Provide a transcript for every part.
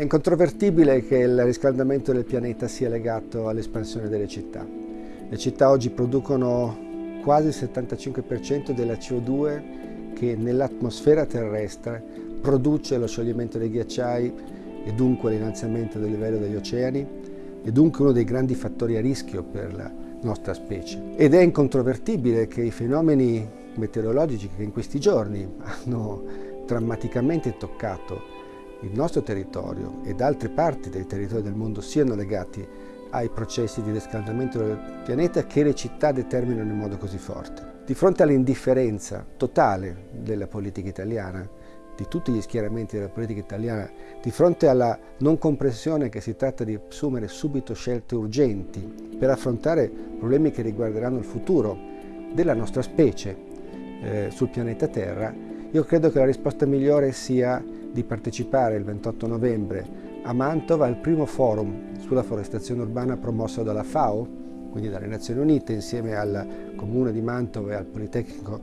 È incontrovertibile che il riscaldamento del pianeta sia legato all'espansione delle città. Le città oggi producono quasi il 75% della CO2 che nell'atmosfera terrestre produce lo scioglimento dei ghiacciai e dunque l'innalzamento del livello degli oceani e dunque uno dei grandi fattori a rischio per la nostra specie. Ed è incontrovertibile che i fenomeni meteorologici che in questi giorni hanno drammaticamente toccato il nostro territorio ed altre parti dei territori del mondo siano legati ai processi di riscaldamento del pianeta che le città determinano in modo così forte. Di fronte all'indifferenza totale della politica italiana, di tutti gli schieramenti della politica italiana, di fronte alla non comprensione che si tratta di assumere subito scelte urgenti per affrontare problemi che riguarderanno il futuro della nostra specie eh, sul pianeta Terra, io credo che la risposta migliore sia di partecipare il 28 novembre a Mantova al primo forum sulla forestazione urbana promosso dalla FAO, quindi dalle Nazioni Unite, insieme al Comune di Mantova e al Politecnico,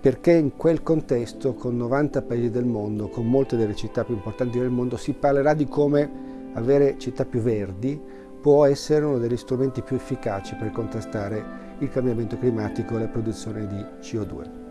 perché in quel contesto, con 90 paesi del mondo, con molte delle città più importanti del mondo, si parlerà di come avere città più verdi può essere uno degli strumenti più efficaci per contrastare il cambiamento climatico e la produzione di CO2.